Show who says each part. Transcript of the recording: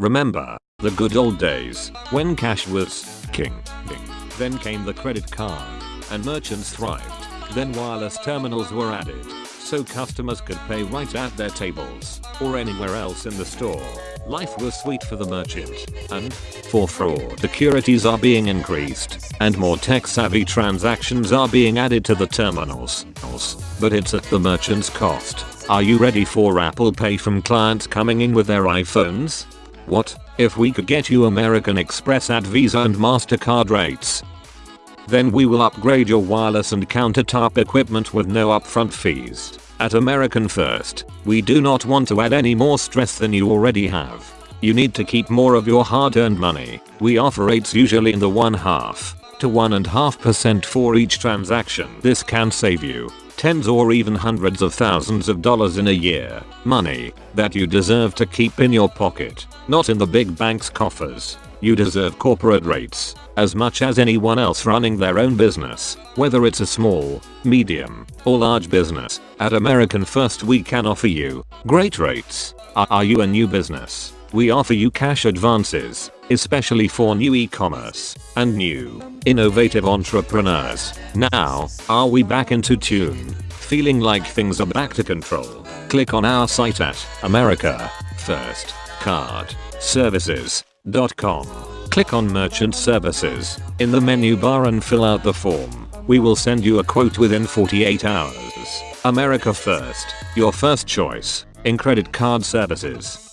Speaker 1: Remember, the good old days, when cash was king. Then came the credit card, and merchants thrived. Then wireless terminals were added, so customers could pay right at their tables, or anywhere else in the store. Life was sweet for the merchant, and, for fraud securities are being increased, and more tech savvy transactions are being added to the terminals. But it's at the merchant's cost. Are you ready for Apple Pay from clients coming in with their iPhones? What, if we could get you American Express at Visa and MasterCard rates? Then we will upgrade your wireless and countertop equipment with no upfront fees. At American First, we do not want to add any more stress than you already have. You need to keep more of your hard-earned money. We offer rates usually in the one half to 1.5% for each transaction. This can save you tens or even hundreds of thousands of dollars in a year. Money that you deserve to keep in your pocket, not in the big bank's coffers. You deserve corporate rates as much as anyone else running their own business, whether it's a small, medium, or large business. At American First we can offer you great rates. Are you a new business? We offer you cash advances, especially for new e-commerce and new, innovative entrepreneurs. Now, are we back into tune? Feeling like things are back to control? Click on our site at America First Card Services.com. Click on Merchant Services in the menu bar and fill out the form. We will send you a quote within 48 hours. America First, your first choice in credit card services.